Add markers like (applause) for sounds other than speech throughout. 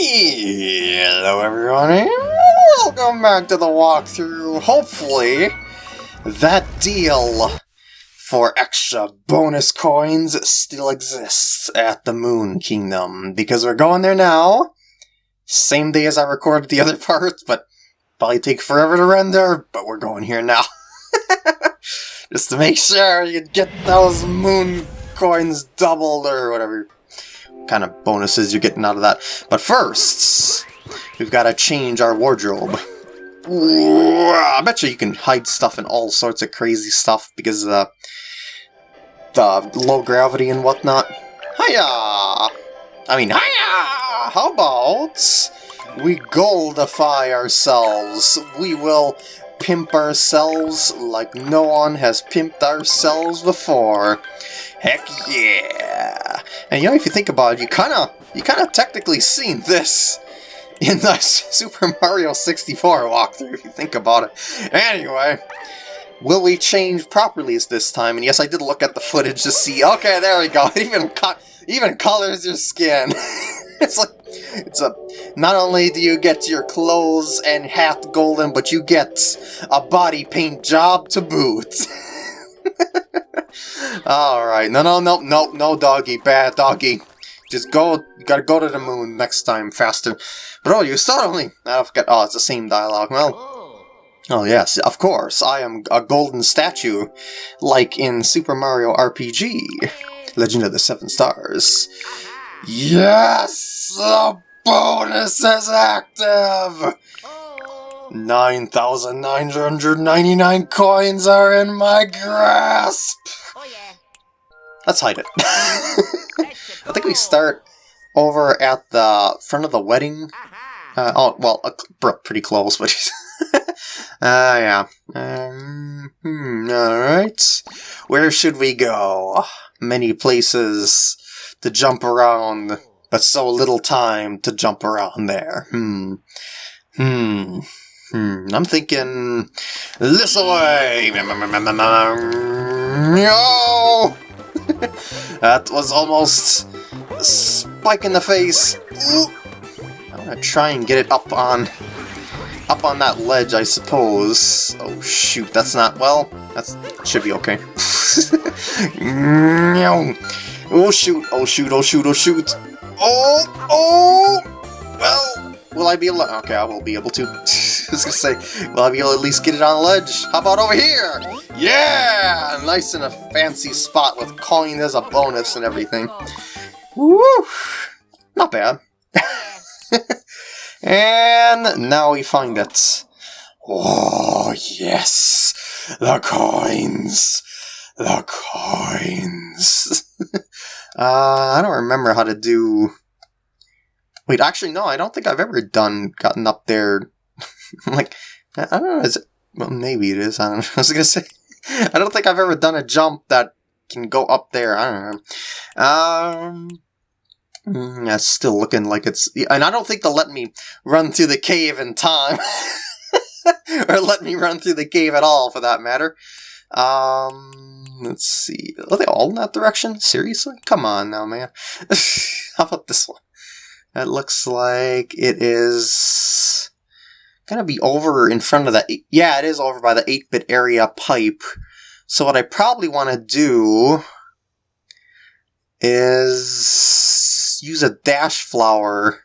Hello everyone welcome back to the walkthrough. Hopefully that deal for extra bonus coins still exists at the Moon Kingdom because we're going there now. Same day as I recorded the other (laughs) parts, but probably take forever to render, but we're going here now. (laughs) Just to make sure you get those moon coins doubled or whatever kind of bonuses you're getting out of that. But first, we've got to change our wardrobe. I bet you you can hide stuff in all sorts of crazy stuff because of the, the low gravity and whatnot. Hiya! I mean, hiya! How about we goldify ourselves? We will pimp ourselves like no one has pimped ourselves before. Heck yeah! And you know, if you think about it, you kind of, you kind of technically seen this in the (laughs) Super Mario 64 walkthrough, if you think about it. Anyway, will we change properties this time? And yes, I did look at the footage to see, okay, there we go, (laughs) even, co even colors your skin. (laughs) (laughs) it's like, it's a, not only do you get your clothes and hat golden, but you get a body paint job to boot. (laughs) Alright, no, no, no, no, no, doggy, bad doggy. Just go, gotta go to the moon next time, faster. Bro, you only, I forget, oh, it's the same dialogue, well. Oh yes, of course, I am a golden statue, like in Super Mario RPG, Legend of the Seven Stars. Yes! The bonus is active! 9,999 coins are in my grasp! Let's hide it. (laughs) I think we start over at the front of the wedding. Uh, oh, well, uh, pretty close, but... (laughs) Ah, uh, yeah. Um, hmm, alright. Where should we go? Many places to jump around, but so little time to jump around there. Hmm. Hmm. Hmm. I'm thinking... This way! No! (laughs) that was almost spike in the face. I'm gonna try and get it up on up on that ledge, I suppose. Oh shoot, that's not well. That's should be okay. (laughs) oh shoot! Oh shoot! Oh shoot! Oh shoot! Oh! Oh! Well, will I be able? Okay, I will be able to. (laughs) I was gonna say, will I be able to at least get it on the ledge? How about over here? Yeah! Nice in a fancy spot with coin as a bonus and everything. Woo! Not bad. (laughs) and now we find it. Oh, yes! The coins! The coins! (laughs) (laughs) uh, I don't remember how to do... Wait, actually, no, I don't think I've ever done gotten up there (laughs) like, I don't know, is it, well, maybe it is, I don't (laughs) know, I was gonna say, I don't think I've ever done a jump that can go up there, I don't know. Um, mm, yeah, still looking like it's, and I don't think they'll let me run through the cave in time. or let me run through the cave at all, for that matter. Um, let's see. Are they all in that direction? Seriously? Come on now, man. (laughs) How about this one? That looks like it is gonna be over in front of that. Yeah, it is over by the 8-bit area pipe. So what I probably want to do is use a dash flower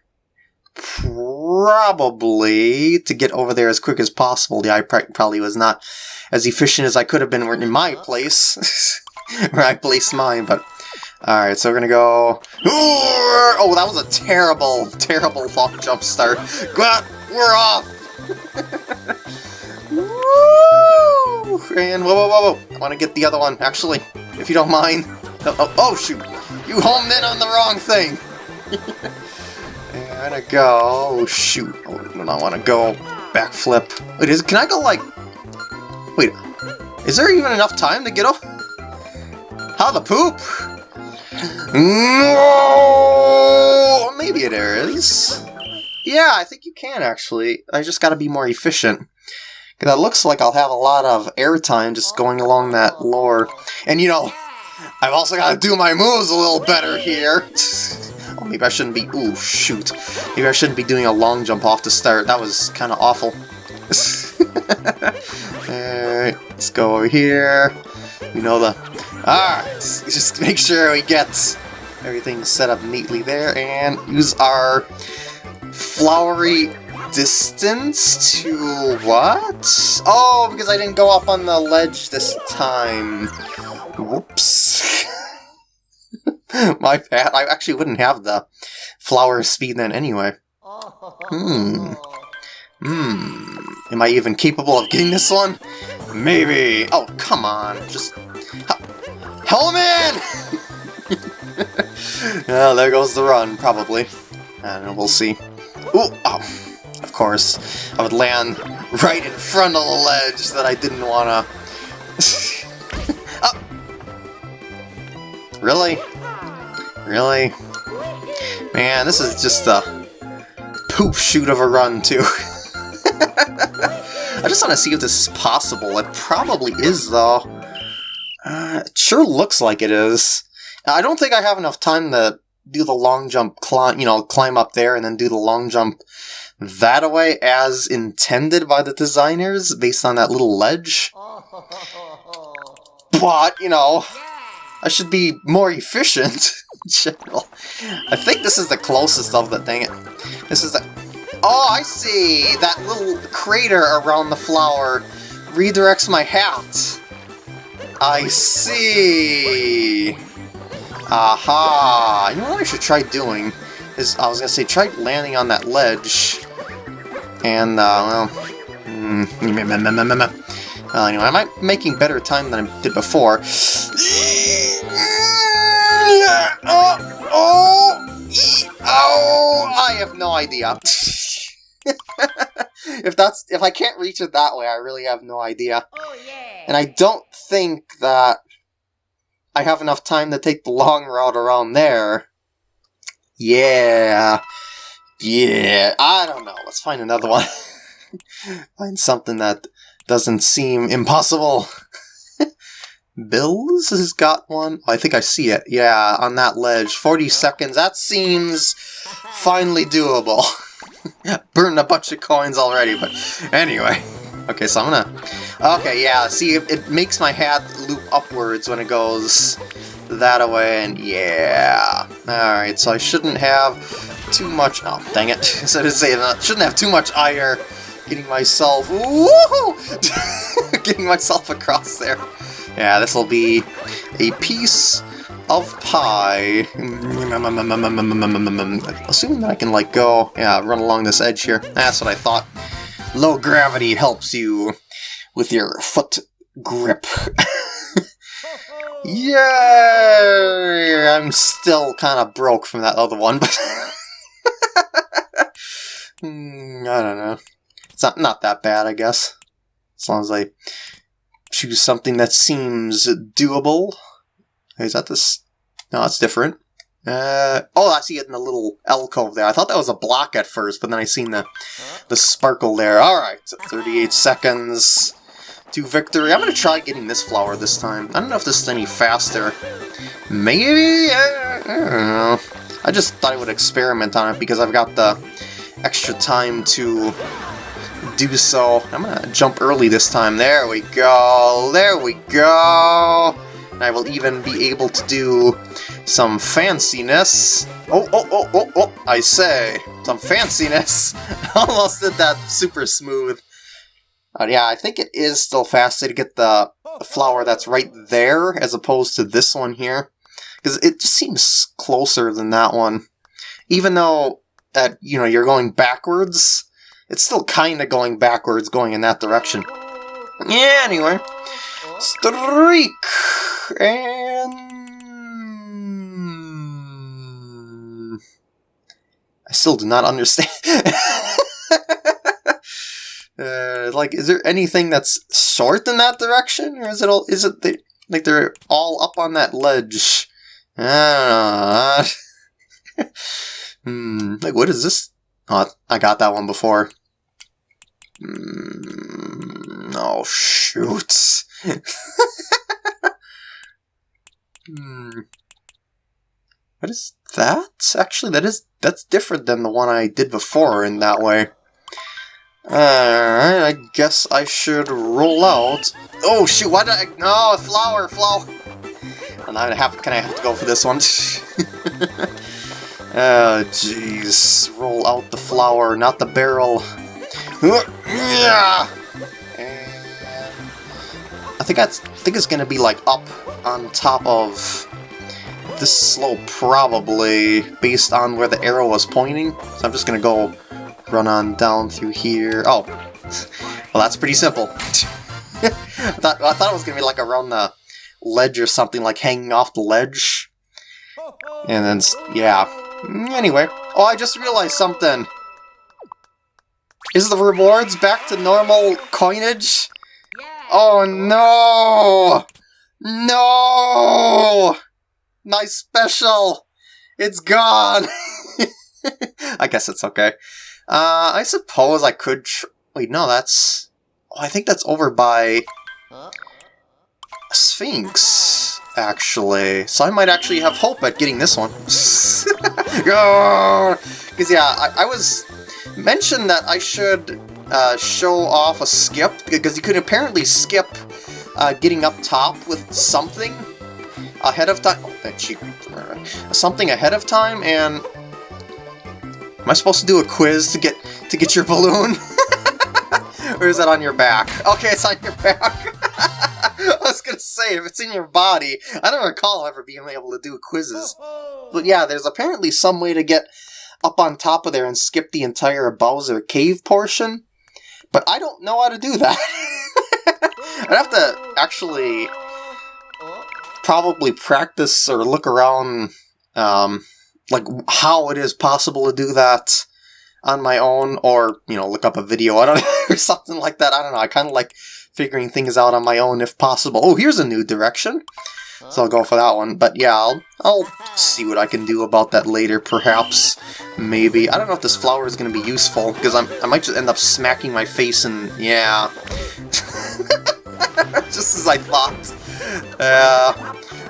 probably to get over there as quick as possible. Yeah, I probably was not as efficient as I could have been in my place, (laughs) where I placed mine, but... Alright, so we're gonna go... Oh, that was a terrible, terrible jump start. We're off! (laughs) And whoa, whoa, whoa, whoa! I want to get the other one, actually, if you don't mind. Oh, oh, oh shoot! You homed in on the wrong thing! (laughs) gonna go... Oh, shoot. I do not want to go backflip. Wait, is, can I go, like... Wait, is there even enough time to get off? How the poop? No! Maybe it is. Yeah, I think you can actually. I just gotta be more efficient. That looks like I'll have a lot of airtime just going along that lower. And you know, I've also got to do my moves a little better here. (laughs) maybe I shouldn't be... Ooh, shoot. Maybe I shouldn't be doing a long jump off the start. That was kind of awful. (laughs) Alright, let's go over here. You know the... Ah, Alright, just make sure we get everything set up neatly there, and use our flowery distance to what? Oh, because I didn't go up on the ledge this time. Whoops. (laughs) (laughs) My bad. I actually wouldn't have the flower speed then anyway. Hmm. Hmm. Am I even capable of getting this one? Maybe. Oh, come on. Just... Hellman! well, (laughs) there goes the run, probably. And we'll see. Ooh, oh, of course. I would land right in front of the ledge that I didn't want to... (laughs) oh. Really? Really? Man, this is just a poop shoot of a run, too. (laughs) I just want to see if this is possible. It probably is, though. Uh, it sure looks like it is. I don't think I have enough time to do the long jump climb, you know, climb up there and then do the long jump that way as intended by the designers based on that little ledge. (laughs) But, you know, I should be more efficient (laughs) general. I think this is the closest of the thing. This is the... Oh, I see! That little crater around the flower redirects my hat. I see! Aha! You know what I should try doing? Is I was gonna say, try landing on that ledge. And, uh, well... (laughs) Mm, uh, anyway, am I making better time than I did before? Oh, oh, oh, I have no idea. (laughs) if that's if I can't reach it that way, I really have no idea. Oh, yeah. And I don't think that I have enough time to take the long route around there. Yeah. Yeah. I don't know. Let's find another one. (laughs) find something that doesn't seem impossible. Bills has got one. I think I see it. Yeah, on that ledge. 40 seconds. That seems finally doable. (laughs) Burned a bunch of coins already, but anyway. Okay, so I'm gonna... Okay, yeah, see, it, it makes my hat loop upwards when it goes that away, and yeah. Alright, so I shouldn't have too much... Oh, dang it. (laughs) so to say that, shouldn't have too much ire getting myself... Woohoo! (laughs) getting myself across there. Yeah, this will be a piece of pie. Assuming that I can, like, go... Yeah, run along this edge here. That's what I thought. Low gravity helps you with your foot grip. (laughs) yeah, I'm still kind of broke from that other one, but (laughs) mm, I don't know. It's not not that bad, I guess. As long as I choose something that seems doable. Is that this? No, that's different. Uh, oh, I see it in the little alcove there. I thought that was a block at first, but then I seen the the sparkle there. Alright, 38 seconds to victory. I'm gonna try getting this flower this time. I don't know if this is any faster. Maybe? I don't know. I just thought I would experiment on it because I've got the extra time to do so. I'm gonna jump early this time. There we go. There we go. And I will even be able to do some fanciness. Oh, oh, oh, oh, oh, I say. Some fanciness. (laughs) Almost did that super smooth. But yeah, I think it is still faster to get the flower that's right there as opposed to this one here. Because it just seems closer than that one. Even though that, you know, you're going backwards, it's still kind of going backwards, going in that direction. Yeah, anyway. Streak! And I still do not understand. (laughs) uh, like, is there anything that's short in that direction, or is it all? Is it the, like they're all up on that ledge? I don't know. hmm. Like, what is this? Oh, I got that one before. Mm, oh, shoot. (laughs) hmm. What is that? Actually, that is that's different than the one I did before in that way. Alright, I guess I should roll out. Oh shoot, why did I... No, flower, flower! And I have, can I have to go for this one? oh, (laughs) jeez. Roll out the flower, not the barrel. Yeah! I think that's, I think it's gonna be like up on top of this slope probably based on where the arrow was pointing. So I'm just gonna go run on down through here. Oh, (laughs) well that's pretty simple. (laughs) I, thought, I thought it was gonna be like around the ledge or something, like hanging off the ledge. And then, yeah. Anyway, oh I just realized something. Is the rewards back to normal coinage? Oh no! No! My special! It's gone! (laughs) I guess it's okay. Uh, I suppose I could Wait, no, that's... Oh, I think that's over by... Sphinx, actually. So I might actually have hope at getting this one. (laughs) Because, yeah, I, I was mentioned that I should uh, show off a skip, because you could apparently skip uh, getting up top with something ahead of time. Oh, something ahead of time, and am I supposed to do a quiz to get to get your balloon? (laughs) or is that on your back? Okay, it's on your back. (laughs) I was gonna say, if it's in your body, I don't recall ever being able to do quizzes. But yeah, there's apparently some way to get up on top of there and skip the entire Bowser cave portion. But I don't know how to do that. (laughs) I'd have to actually probably practice or look around, um, like how it is possible to do that on my own, or you know, look up a video. I don't know, or something like that. I don't know. I kind of like figuring things out on my own if possible. Oh, here's a new direction. So I'll go for that one. But yeah, I'll, I'll see what I can do about that later, perhaps. Maybe. I don't know if this flower is going to be useful, because I'm, I might just end up smacking my face and... yeah. (laughs) just as I thought. Yeah.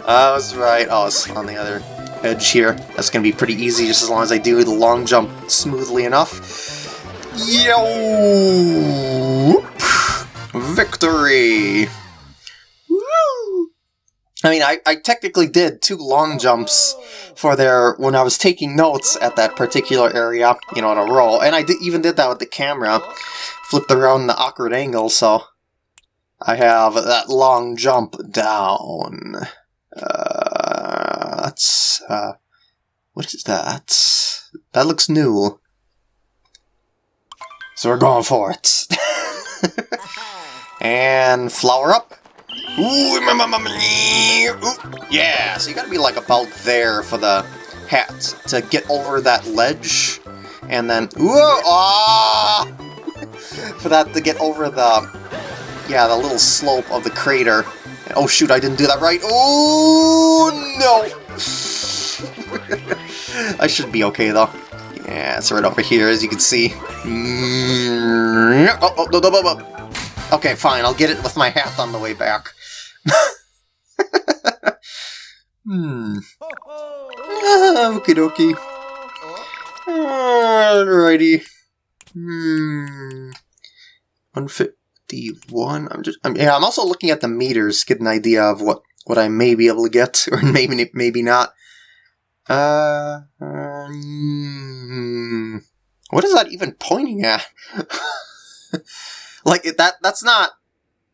I was right. Oh, it's on the other edge here. That's going to be pretty easy, just as long as I do the long jump smoothly enough. Yo! Victory! I mean, I, I technically did two long jumps for there when I was taking notes at that particular area, you know, in a row. And I did, even did that with the camera, flipped around the awkward angle, so I have that long jump down. Uh, that's, uh, what is that? That looks new. So we're going for it. (laughs) and flower up. Ooh, yeah, so you gotta be like about there for the hat to get over that ledge, and then ooh, ah, (laughs) for that to get over the yeah the little slope of the crater. Oh shoot, I didn't do that right. Oh no! (laughs) I should be okay though. Yeah, it's right over here, as you can see. Mm, oh, oh, no, no, no, no. Okay, fine, I'll get it with my hat on the way back. (laughs) hmm. Ah, okie dokie. Alrighty. Hmm. 151. I'm just. I'm, yeah, I'm also looking at the meters, to get an idea of what what I may be able to get, (laughs) or maybe maybe not. Uh. Um, what is that even pointing at? (laughs) like that. That's not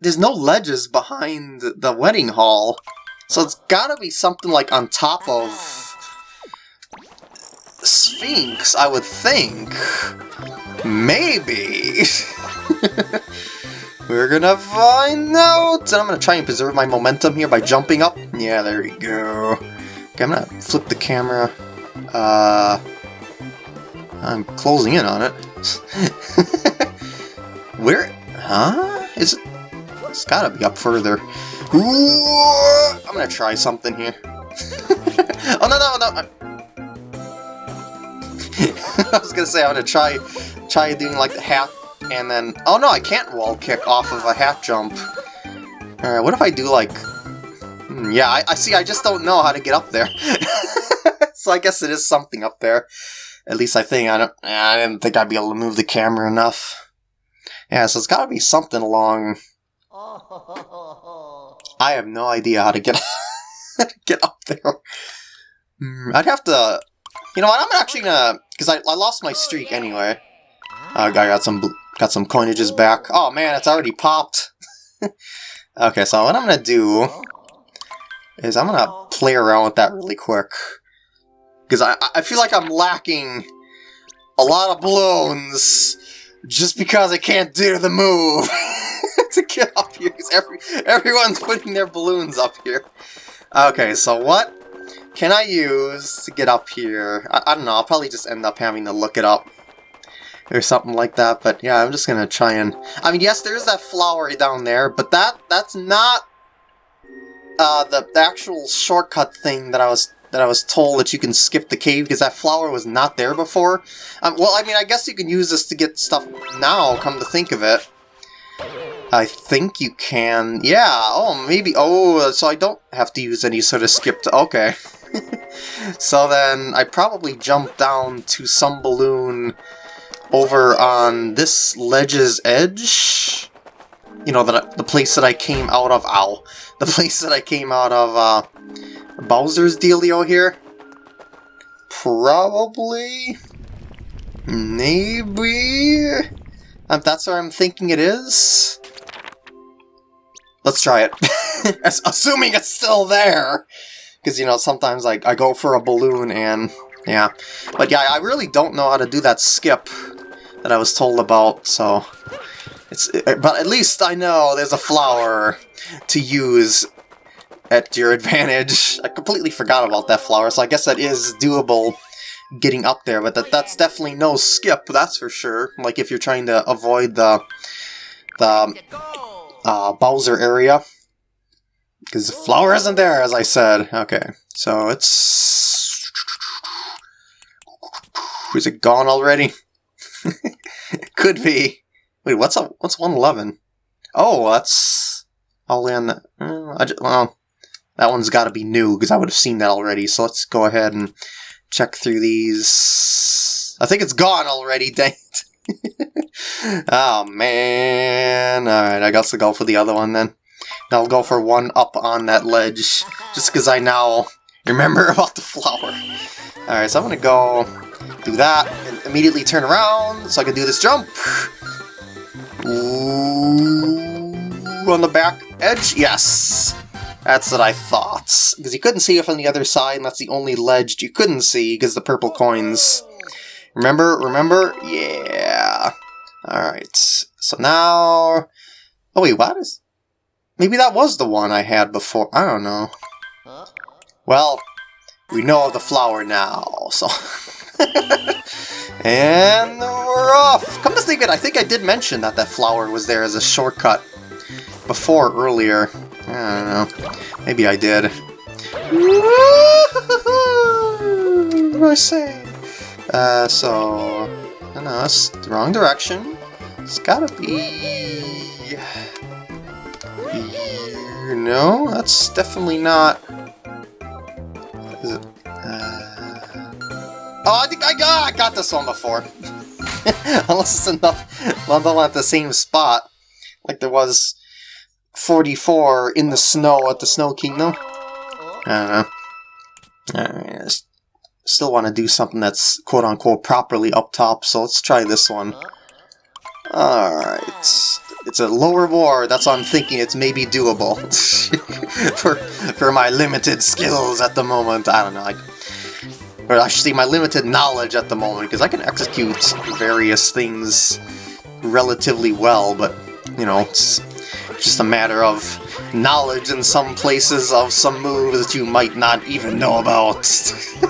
there's no ledges behind the wedding hall. So it's gotta be something like on top of Sphinx, I would think. Maybe. (laughs) We're gonna find out! And I'm gonna try and preserve my momentum here by jumping up. Yeah, there we go. Okay, I'm gonna flip the camera. Uh, I'm closing in on it. (laughs) Where? Huh? Is it? It's gotta be up further. I'm gonna try something here. (laughs) oh, no, no, no! (laughs) I was gonna say, I'm gonna try, try doing like the hat, and then... Oh no, I can't wall kick off of a hat jump. Alright, what if I do like... Hmm, yeah, I, I see, I just don't know how to get up there. (laughs) so I guess it is something up there. At least I think I don't. I didn't think I'd be able to move the camera enough. Yeah, so it's got to be something along. (laughs) I have no idea how to get (laughs) get up there. Hmm, I'd have to. You know what? I'm actually gonna because I, I lost my streak anyway. Uh, I got some got some coinages back. Oh man, it's already popped. (laughs) okay, so what I'm gonna do is I'm gonna play around with that really quick. Because I, I feel like I'm lacking a lot of balloons just because I can't do the move (laughs) to get up here. Every, everyone's putting their balloons up here. Okay, so what can I use to get up here? I, I don't know, I'll probably just end up having to look it up or something like that. But yeah, I'm just gonna try and. I mean, yes, there's that flower down there, but that that's not uh, the, the actual shortcut thing that I was that I was told that you can skip the cave because that flower was not there before. Um, well, I mean, I guess you can use this to get stuff now. Come to think of it. I think you can. Yeah. Oh, maybe. Oh, so I don't have to use any sort of skip. To, okay. (laughs) so then I probably jump down to some balloon over on this ledge's edge. You know, the, the place that I came out of. Ow. The (laughs) place that I came out of uh, Bowser's dealio here. Probably. Maybe. Um, that's what I'm thinking it is. Let's try it. (laughs) Assuming it's still there. Because, you know, sometimes I, I go for a balloon and... Yeah. But yeah, I really don't know how to do that skip that I was told about, so... It's, but at least I know there's a flower to use at your advantage. (laughs) I completely forgot about that flower, so I guess that is doable getting up there, but that that's definitely no skip, that's for sure. Like if you're trying to avoid the the uh, Bowser area. Because the flower isn't there, as I said. Okay, so it's... Is it gone already? (laughs) Could be. Wait, what's a, what's 111? Oh, that's all in. The, uh, I just, well, that one's got to be new because I would have seen that already. So let's go ahead and check through these. I think it's gone already, (laughs) dang it. oh, man. Alright, I guess I'll go for the other one then. I'll go for one up on that ledge, just because I now remember (laughs) about the flower. Alright, so I'm going to go do that, and immediately turn around so I can do this jump. Ooh, on the back edge? Yes! That's what I thought. Because you couldn't see it from the other side, and that's the only ledge you couldn't see, because the purple coins. Remember? Remember? Yeah. Alright. So now... Oh wait, what is... Maybe that was the one I had before. I don't know. Well, we know of the flower now, so... (laughs) and we're off! Come to think of it, I think I did mention that that flower was there as a shortcut before earlier. I don't know. Maybe I did. (laughs) I say? Uh, so... I know, that's the wrong direction. It's gotta be... No, that's definitely not... Uh... Oh, I think I got, I got this one before. (laughs) Unless it's enough, (laughs) not at the same spot, like there was 44 in the snow at the Snow Kingdom. I don't know. I still want to do something that's quote-unquote properly up top, so let's try this one. Alright. It's a low reward, that's what I'm thinking it's maybe doable. (laughs) for, for my limited skills at the moment, I don't know. I, or say my limited knowledge at the moment, because I can execute various things relatively well, but, you know, it's just a matter of knowledge in some places of some moves that you might not even know about. (laughs)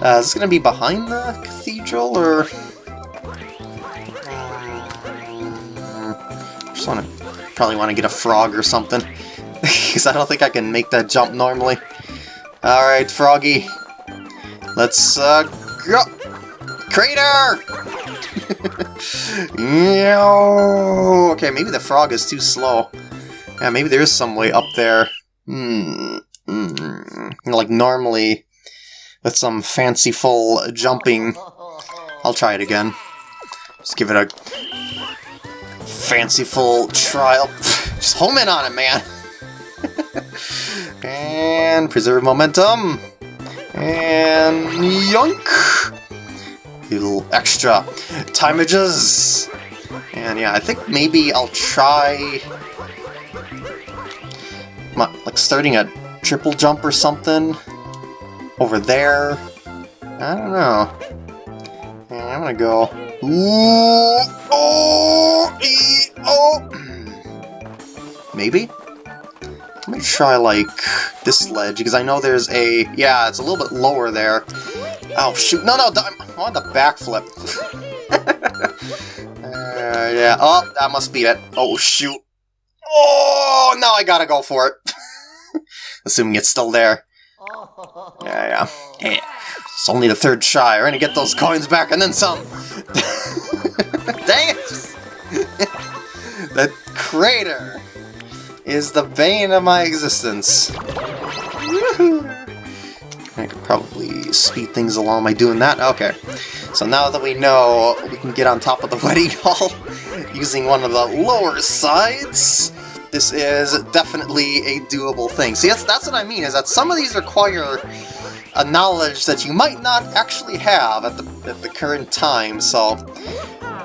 uh, is this going to be behind the cathedral, or... just want to probably want to get a frog or something, (laughs) because I don't think I can make that jump normally. Alright, Froggy. Let's, uh, go! Crater! Okay, maybe the frog is too slow. Yeah, maybe there is some way up there. Hmm. Mm. Like, normally, with some fanciful jumping. I'll try it again. Just give it a fanciful trial. (sighs) Just home in on it, man. (laughs) and preserve momentum. And yoink! Little extra timerages. And yeah, I think maybe I'll try... Like starting a triple jump or something over there. I don't know. Yeah, I'm gonna go. Ooh, oh, oh. Maybe. Let me try like this ledge because I know there's a yeah, it's a little bit lower there. Oh shoot! No, no, I want the backflip. (laughs) uh, yeah. Oh, that must be it. Oh shoot! Oh, now I gotta go for it. (laughs) Assuming it's still there. Yeah, yeah. It's only the third try. We're gonna get those coins back and then some. (laughs) Dang it! the crater is the bane of my existence. I could probably speed things along by doing that. Okay, so now that we know we can get on top of the (laughs) wedding hall using one of the lower sides, this is definitely a doable thing. See, that's, that's what I mean, is that some of these require a knowledge that you might not actually have at the, at the current time, so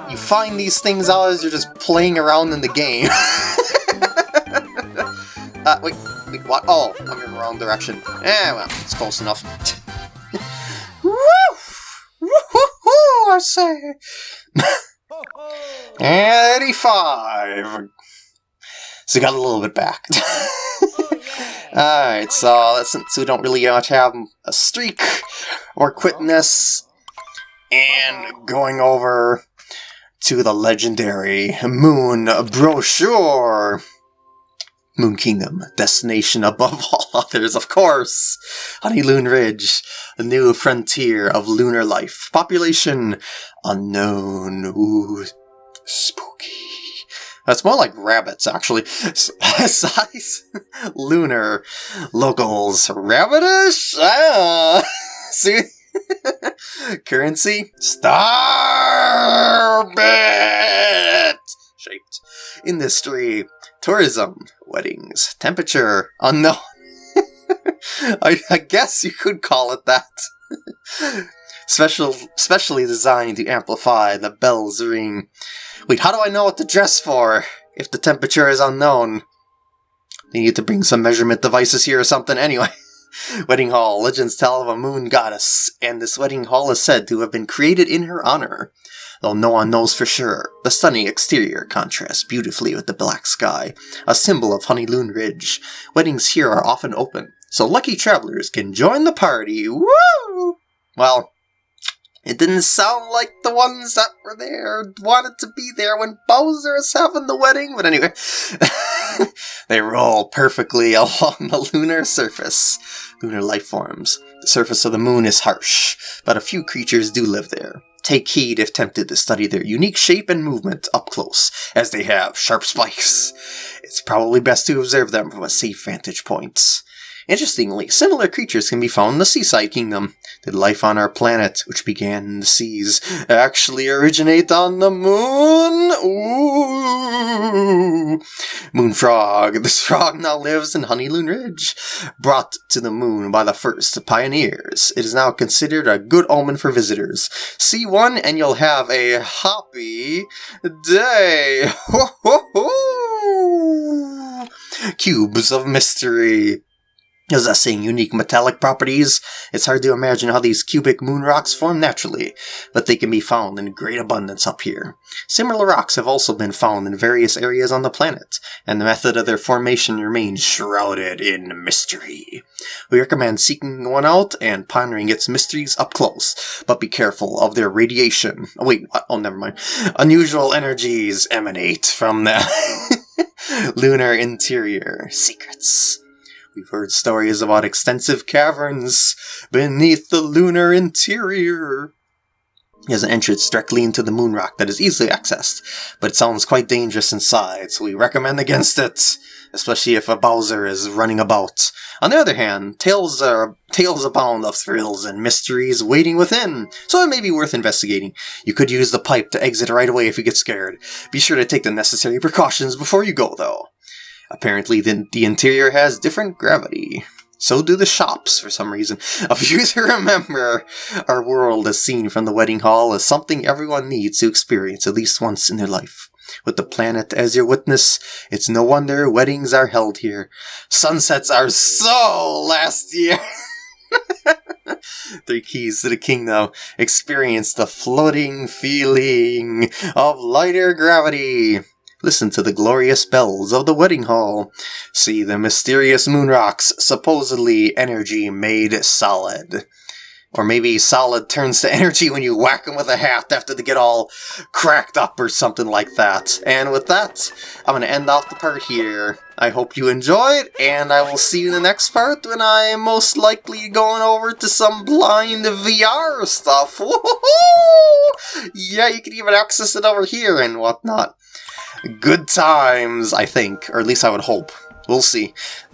you find these things out as you're just playing around in the game. (laughs) uh, wait, wait, what? Oh, I'm in the wrong direction. Eh, well, it's close enough. (laughs) Woo! Woo-hoo-hoo, I say! (laughs) 85! So we got a little bit back. (laughs) Alright, so since we don't really much have a streak or quitness, and going over to the legendary Moon Brochure. Moon Kingdom, destination above (laughs) all others, of course! Honeylune Ridge, a new frontier of lunar life. Population unknown. Ooh, spooky. That's more like rabbits, actually. (laughs) Size, lunar, locals, rabbitish? Ah. (laughs) See? Currency, starbit! Shaped. Industry, tourism, weddings, temperature, unknown. (laughs) I, I guess you could call it that. (laughs) Special, specially designed to amplify the bell's ring. Wait, how do I know what to dress for if the temperature is unknown? They need to bring some measurement devices here or something. Anyway, (laughs) wedding hall. Legends tell of a moon goddess, and this wedding hall is said to have been created in her honor. Though no one knows for sure, the stunning exterior contrasts beautifully with the black sky, a symbol of Honeylune Ridge. Weddings here are often open, so lucky travelers can join the party. Woo! Well, it didn't sound like the ones that were there wanted to be there when Bowser is having the wedding, but anyway. (laughs) (laughs) they roll perfectly (laughs) along the lunar surface. Lunar life forms. The surface of the moon is harsh, but a few creatures do live there. Take heed if tempted to study their unique shape and movement up close, as they have sharp spikes. It's probably best to observe them from a safe vantage point. Interestingly, similar creatures can be found in the Seaside Kingdom. Did life on our planet, which began in the seas, actually originate on the moon? Ooh! Moon Frog. (laughs) This frog now lives in Honeylune Ridge. Brought to the moon by the first pioneers, it is now considered a good omen for visitors. See one and you'll have a happy day. (laughs) Ho, ho, ho! Cubes of Mystery. Possessing unique metallic properties, it's hard to imagine how these cubic moon rocks form naturally, but they can be found in great abundance up here. Similar rocks have also been found in various areas on the planet, and the method of their formation remains shrouded in mystery. We recommend seeking one out and pondering its mysteries up close, but be careful of their radiation. Oh, wait, oh, never mind. Unusual energies emanate from the (laughs) lunar interior. Secrets. We've heard stories about extensive caverns beneath the lunar interior. There's an entrance directly into the moon rock that is easily accessed, but it sounds quite dangerous inside, so we recommend against it. especially if a Bowser is running about. On the other hand, tales are tales abound of thrills and mysteries waiting within, so it may be worth investigating. You could use the pipe to exit right away if you get scared. Be sure to take the necessary precautions before you go, though. Apparently, the, the interior has different gravity. So do the shops, for some reason. A few to remember, our world as seen from the wedding hall is something everyone needs to experience at least once in their life. With the planet as your witness, it's no wonder weddings are held here. Sunsets are so last year. (laughs) Three keys to the kingdom. Experience the floating feeling of lighter gravity. Listen to the glorious bells of the wedding hall. See the mysterious moon rocks, supposedly energy made solid. Or maybe solid turns to (laughs) energy when you whack them with a hat after they get all cracked up or something like that. And with that, I'm going to end off the part here. I hope you enjoyed, and I will see you in the next part when I am most likely going over to some blind VR stuff. (laughs) Yeah, you can even access it over here and whatnot good times, I think. Or at least I would hope. We'll see. (laughs)